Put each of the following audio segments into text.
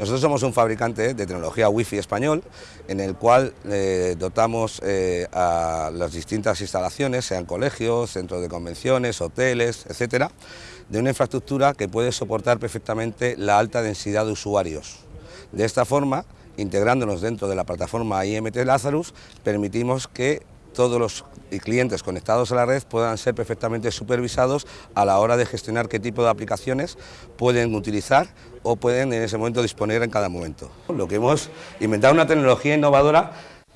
Nosotros somos un fabricante de tecnología Wi-Fi español, en el cual eh, dotamos eh, a las distintas instalaciones, sean colegios, centros de convenciones, hoteles, etcétera, de una infraestructura que puede soportar perfectamente la alta densidad de usuarios. De esta forma, integrándonos dentro de la plataforma IMT Lazarus, permitimos que todos los clientes conectados a la red puedan ser perfectamente supervisados a la hora de gestionar qué tipo de aplicaciones pueden utilizar o pueden en ese momento disponer en cada momento. Lo que hemos inventado una tecnología innovadora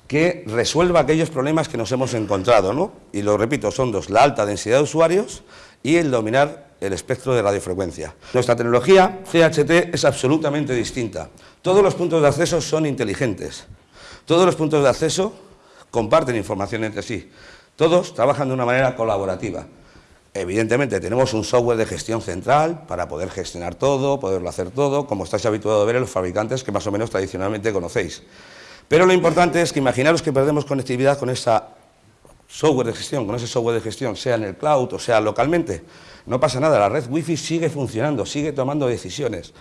que resuelva aquellos problemas que nos hemos encontrado, ¿no? Y lo repito, son dos, la alta densidad de usuarios y el dominar el espectro de radiofrecuencia. Nuestra tecnología CHT es absolutamente distinta. Todos los puntos de acceso son inteligentes. Todos los puntos de acceso comparten información entre sí. Todos trabajan de una manera colaborativa. Evidentemente tenemos un software de gestión central para poder gestionar todo, poderlo hacer todo, como estáis habituados a ver en los fabricantes que más o menos tradicionalmente conocéis. Pero lo importante es que imaginaros que perdemos conectividad con esa software de gestión, con ese software de gestión, sea en el cloud o sea localmente. No pasa nada, la red wifi sigue funcionando, sigue tomando decisiones.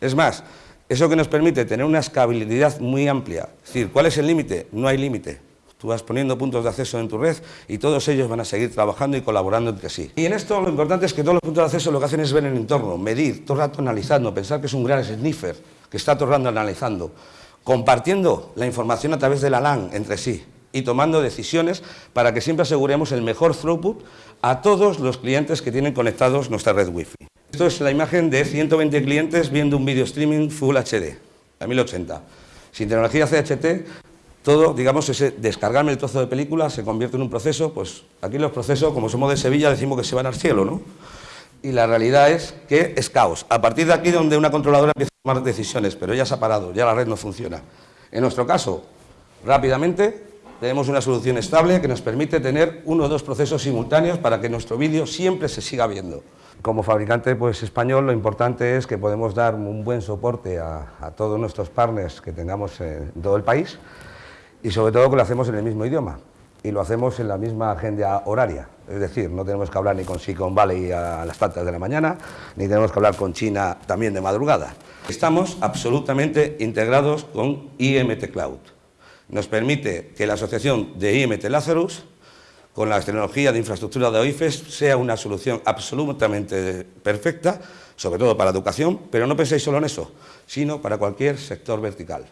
Es más, eso que nos permite tener una escalabilidad muy amplia. Es decir, ¿cuál es el límite? No hay límite. Tú vas poniendo puntos de acceso en tu red y todos ellos van a seguir trabajando y colaborando entre sí. Y en esto lo importante es que todos los puntos de acceso lo que hacen es ver el entorno, medir, todo el rato analizando, pensar que es un gran sniffer que está todo el rato analizando, compartiendo la información a través de la LAN entre sí y tomando decisiones para que siempre aseguremos el mejor throughput a todos los clientes que tienen conectados nuestra red Wi-Fi. Esto es la imagen de 120 clientes viendo un video streaming Full HD a 1080. Sin tecnología CHT todo, digamos, ese descargarme el trozo de película se convierte en un proceso, pues aquí los procesos, como somos de Sevilla, decimos que se van al cielo, ¿no? Y la realidad es que es caos. A partir de aquí donde una controladora empieza a tomar decisiones, pero ya se ha parado, ya la red no funciona. En nuestro caso, rápidamente, tenemos una solución estable que nos permite tener uno o dos procesos simultáneos para que nuestro vídeo siempre se siga viendo. Como fabricante pues, español lo importante es que podemos dar un buen soporte a, a todos nuestros partners que tengamos en todo el país y sobre todo que lo hacemos en el mismo idioma y lo hacemos en la misma agenda horaria. Es decir, no tenemos que hablar ni con Silicon Valley a las tantas de la mañana, ni tenemos que hablar con China también de madrugada. Estamos absolutamente integrados con IMT Cloud. Nos permite que la asociación de IMT Lazarus con la tecnología de infraestructura de OIFES sea una solución absolutamente perfecta, sobre todo para educación, pero no penséis solo en eso, sino para cualquier sector vertical.